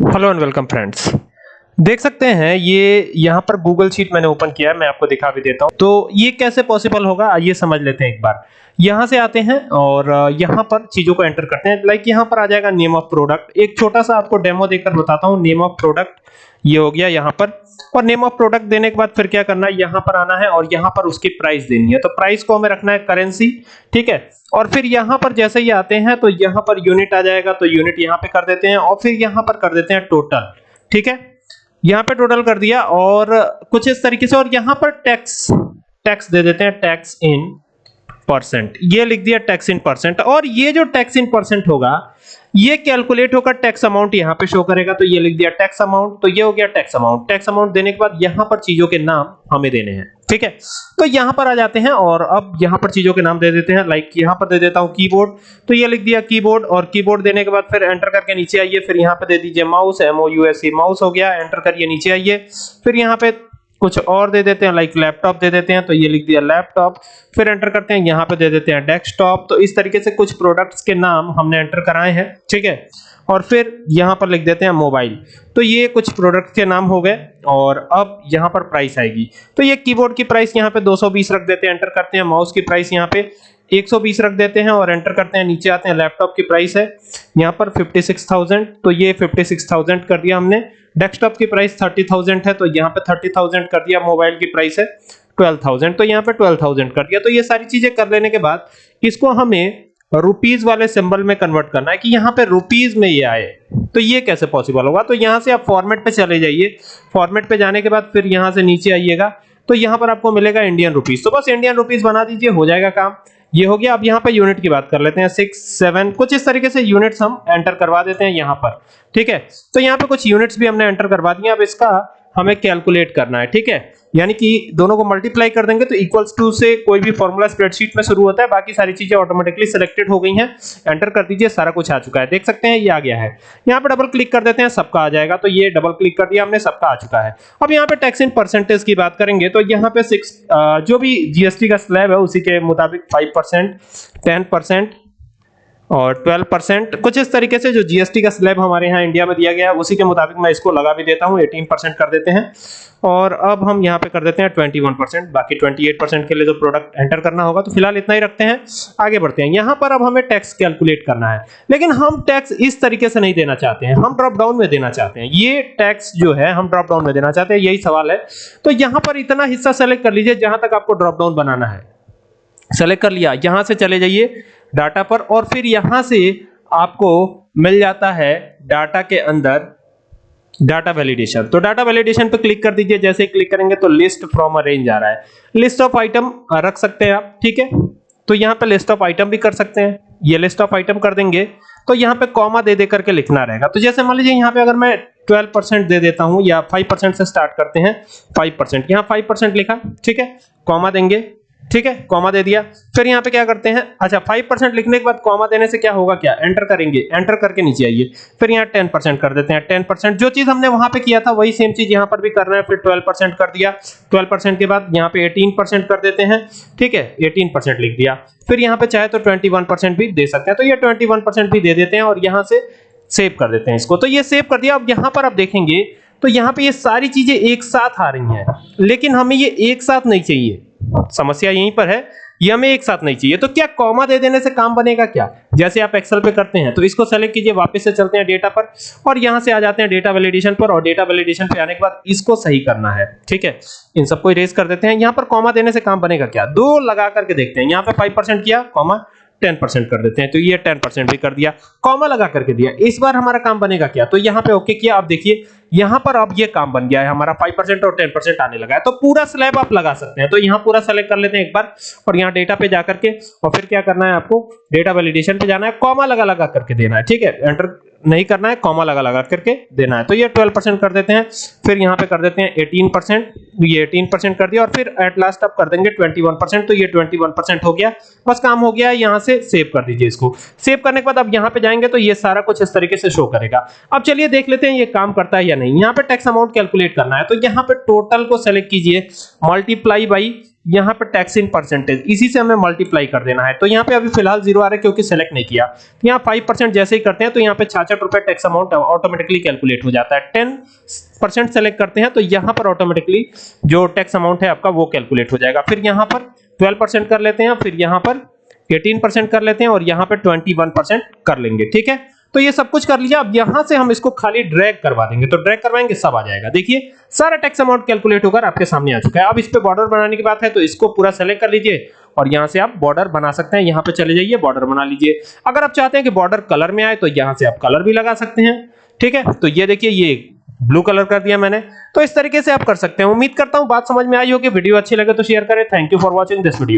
hello and welcome friends. देख सकते हैं, ये यहाँ पर गूगल शीट मैंने ओपन किया है, मैं आपको दिखा भी देता हूँ। तो ये कैसे पॉसिबल होगा, आइए समझ लेते हैं एक बार। यहाँ से आते हैं और यहाँ पर चीज़ों को एंटर करते हैं। लाइक यहाँ पर आ जाएगा नेम ऑफ़ प्रोडक्ट एक छोटा सा आपको डेमो देकर बताता हूँ नेम ऑफ़ प्रोडक्ट ये हो गया यहाँ पर। और नेम ऑफ़ प्रोडक्ट देने के बाद फिर क्या करना है, यहाँ पर आना है और यहाँ पर उसकी प्राइस देनी है। तो प्राइस को हमें रखना है करेंसी ठीक है? और फिर यहाँ पर जैसे ही आते हैं तो यहाँ पर यूनिट आ जाएगा तो यूनिट यहाँ पे कर देते हैं और फिर यहाँ पर कर देते हैं टोटल ठीक है? यहाँ पे टोटल कर दिया और कुछ इस तरीके से, और यहाँ पर टैक्स टैक्स दे देते हैं टैक्स इन परसेंट ये लिख दिया टैक्स इन परसेंट और ये जो टैक्स इन परसेंट होगा, ये कैलकुलेट होकर टैक्स अमाउंट यहाँ पे शो करेगा तो ये लिख दिया टैक्स अमाउंट तो ये हो गया टैक्स अमाउंट टैक्स अमाउंट देने के बाद यहाँ पर चीज़ों के नाम हमें देने हैं, ठीक है? तो यहाँ पर आ जाते हैं और अब यहाँ पर चीज़ों के नाम दे देते हैं लाइक यहाँ पर दे देता हूँ कीबोर्ड तो ये लिख दिया कीबोर्ड और कीबोर्ड देने के बाद फिर एंटर करके नीचे आइए, फिर यहाँ पे दे दीजिए mouse M O U S E mouse हो गया एंटर करिए, नीचे आइए. फिर यहाँ पे कुछ और दे देते हैं लाइक लैपटॉप दे देते हैं तो ये लिख दिया लैपटॉप फिर एंटर करते हैं यहाँ पे दे देते हैं डेस्कटॉप तो इस तरीके से कुछ प्रोडक्ट्स के नाम हमने एंटर कराए हैं ठीक है? और फिर यहाँ पर लिख देते हैं मोबाइल तो ये कुछ प्रोडक्ट के नाम हो गए और अब यहाँ पर प्राइस आएगी। तो ये कीबोर्ड की प्राइस यहाँ पे 220 रख देते हैं एंटर करते हैं माउस की प्राइस यहाँ पे 120 रख देते हैं और एंटर करते हैं नीचे आते हैं लैपटॉप की प्राइस है। यहाँ पर 56,000 तो ये 56,000 कर दिया हमने। डेस्कटॉप की प्राइस 30,000 है तो यहाँ पे 30,000 कर दिया मोबाइल की प्राइस है 12,000 तो यहाँ पे 12,000 कर दिया। तो ये सारी चीज़ें कर लेने के बाद इसको हमें रुपीज़ वाले सिंबल में कन्वर्ट करना है कि यहाँ पे रुपीज़ में ये आए। तो ये कैसे पॉसिबल होगा? तो यहाँ से आप फॉर्मेट पे चले जाइए। फॉर्मेट पे जाने के बाद फिर यहाँ से नीचे आइएगा। तो यहाँ पर आपको मिलेगा इंडियन रुपीज़ तो बस इंडियन रुपीज़ बना दीजिए हो जाएगा काम। ये हो गया, अब यहाँ पर यूनिट की बात कर लेते हैं सिक्स सेवन कुछ इस तरीके से यूनिट्स हम एंटर करवा देते हैं यहाँ पर, ठीक है? तो यहाँ पे कुछ यूनिट्स भी हमने एंटर करवा दिए, अब इसका हमें कैलकुलेट करना है, ठीक है? यानी कि दोनों को मल्टीप्लाई कर देंगे तो इक्वल्स टू से कोई भी फॉर्मूला स्प्रेडशीट में शुरू होता है, बाकी सारी चीज़ें ऑटोमेटिकली सिलेक्टेड हो गई हैं। एंटर कर दीजिए, सारा कुछ आ चुका है। देख सकते हैं, ये आ गया है। यहाँ पे डबल क्लिक कर देते हैं, सबका आ जाएगा। तो ये डबल क्लिक कर दिया हमने, सबका आ चुका है। अब यहाँ पे टैक्स इन परसेंटेज की बात करेंगे तो यहाँ पे सिक्स जो भी जीएसटी का स्लैब है, उसी के मुताबिक फाइव परसेंट टेन परसेंट और 12 परसेंट, कुछ इस तरीके से जो जीएसटी का स्लैब हमारे यहाँ इंडिया में दिया गया है, उसी के मुताबिक मैं इसको लगा भी देता हूँ 18 परसेंट कर देते हैं। और अब हम यहाँ पे कर देते हैं 21 परसेंट, बाकी 28 परसेंट के लिए जो प्रोडक्ट एंटर करना होगा तो फ़िलहाल इतना ही रखते हैं। आगे बढ़ते हैं। यहाँ पर अब हमें टैक्स कैलकुलेट करना है। लेकिन हम टैक्स इस तरीके से नहीं देना चाहते हैं, हम ड्रॉप डाउन में देना चाहते हैं। ये टैक्स जो है, हम ड्रॉप डाउन में देना चाहते हैं, यही सवाल है। तो यहाँ पर इतना हिस्सा सेलेक्ट कर लीजिए, जहाँ तक आपको ड्रॉप डाउन बनाना है। सेलेक्ट कर लिया, यहाँ से चले जाइए। डाटा पर और फिर यहाँ से आपको मिल जाता है डाटा के अंदर डाटा वैलिडेशन तो डाटा वैलिडेशन पर क्लिक कर दीजिए। जैसे ही क्लिक करेंगे तो लिस्ट फ्रॉम अ रेंज आ रहा है। लिस्ट ऑफ़ आइटम रख सकते हैं आप, ठीक है? तो यहाँ पे लिस्ट ऑफ़ आइटम भी कर सकते हैं। ये लिस्ट ऑफ़ आइटम कर देंगे। तो यहाँ पे कॉमा दे दे करके लिखना रहेगा। तो जैसे मान लीजिए यहाँ पे अगर मैं 12 परसेंट दे देता हूँ या 5 परसेंट से स्टार्ट करते हैं 5 परसेंट यहाँ 5 परसेंट लिखा, ठीक है? कॉमा देंगे। ठीक है? कॉमा दे दिया। फिर यहाँ पे क्या करते हैं? अच्छा 5% लिखने के बाद कॉमा देने से क्या होगा क्या? एंटर करेंगे। एंटर करके नीचे आइए। फिर यहाँ 10% कर देते हैं। 10% जो चीज़ हमने वहाँ पे किया था, वही सेम चीज़ यहाँ पर भी करना है। फिर 12% कर दिया। 12% के बाद यहाँ पे 18% कर देते हैं। ठीक है? 18% लिख दिया। फिर यहाँ पे चाहे तो 21% भी दे सकते हैं। तो ये 21% भी दे देते हैं और यहाँ से सेव कर देते हैं इसको। तो ये सेव कर दिया। अब यहाँ पर आप देखेंगे तो यहाँ पे ये सारी चीज़ें एक साथ आ रही हैं। लेकिन हमें ये एक साथ नहीं चाहिए। समस्या यहीं पर है, ये हमें एक साथ नहीं चाहिए। तो क्या कॉमा दे देने से काम बनेगा क्या? जैसे आप एक्सेल पे करते हैं तो इसको सेलेक्ट कीजिए, वापस से चलते हैं डेटा पर, और यहाँ से आ जाते हैं डेटा वैलिडेशन पर, और डेटा वैलिडेशन पे आने के बाद इसको सही करना है। ठीक है? इन सबको इरेज कर देते हैं। यहाँ पर कॉमा देने से काम बनेगा क्या? दो लगा करके देखते हैं। यहाँ पे 5% किया, कॉमा 10% कर देते हैं तो ये 10% भी कर दिया कॉमा लगा करके दिया। इस बार हमारा काम बनेगा क्या? तो यहाँ पे ओके किया आप देखिए, यहाँ पर अब ये काम बन गया है हमारा 5% और 10% आने लगा है। तो पूरा स्लैब आप लगा सकते हैं। तो यहाँ पूरा सेलेक्ट कर लेते हैं एक बार, और यहाँ डेटा पे जाकर के और फिर क्या करना है आपको? डेटा वैलिडेशन पे जाना है कॉमा लगा लगा करके देना है, ठीक है? एंटर नहीं करना है कॉमा लगा लगा करके देना है। तो ये 12% कर देते हैं, फिर यहाँ पे कर देते हैं 18% ये 18% कर दिया और फिर एट लास्ट अब कर देंगे 21% तो ये 21% हो गया। बस काम हो गया, यहाँ से सेव कर दीजिए इसको। सेव करने के बाद अब यहाँ पे जाएँगे तो ये सारा कुछ इस तरीके से शो करेगा। अब चलिए देख लेते हैं ये काम करता है या नहीं। यहाँ पे टैक्स अमाउंट कैलकुलेट करना है तो यहाँ पे टोटल को सेलेक्ट कीजिए मल्टीप्लाई बाई यहाँ पे टैक्स इन परसेंटेज इसी से हमें मल्टीप्लाई कर देना है। तो यहाँ पे अभी फ़िलहाल ज़ीरो आ रहा है क्योंकि सेलेक्ट नहीं किया। तो यहाँ फाइव परसेंट जैसे ही करते हैं तो यहाँ पे छाछठ रुपए टैक्स अमाउंट ऑटोमेटिकली कैलकुलेट हो जाता है। टेन परसेंट सेलेक्ट करते हैं तो यहाँ पर ऑटोमेटिकली जो टैक्स अमाउंट है आपका वो कैलकुलेट हो जाएगा। फिर यहाँ पर ट्वेल्व परसेंट कर लेते हैं, फिर यहाँ पर एटीन परसेंट कर लेते हैं और यहाँ पे ट्वेंटी वन परसेंट कर लेंगे। ठीक है? तो ये सब कुछ कर लिया। अब यहाँ से हम इसको खाली ड्रैग करवा देंगे। तो ड्रैग करवाएँगे, सब आ जाएगा। देखिए, सारा टैक्स अमाउंट कैलकुलेट होकर आपके सामने आ चुका है। अब इस पे बॉर्डर बनाने की बात है तो इसको पूरा सेलेक्ट कर लीजिए और यहाँ से आप बॉर्डर बना सकते हैं। यहाँ पे चले जाइए बॉर्डर बना लीजिए। अगर आप चाहते हैं कि बॉर्डर कलर में आए तो यहाँ से आप कलर भी लगा सकते हैं। ठीक है? तो ये देखिए, ये ब्लू कलर कर दिया मैंने। तो इस तरीके से आप कर सकते हैं। उम्मीद करता हूँ, बात समझ में आई होगी। वीडियो अच्छी लगे तो शेयर करें। Thank you for watching this video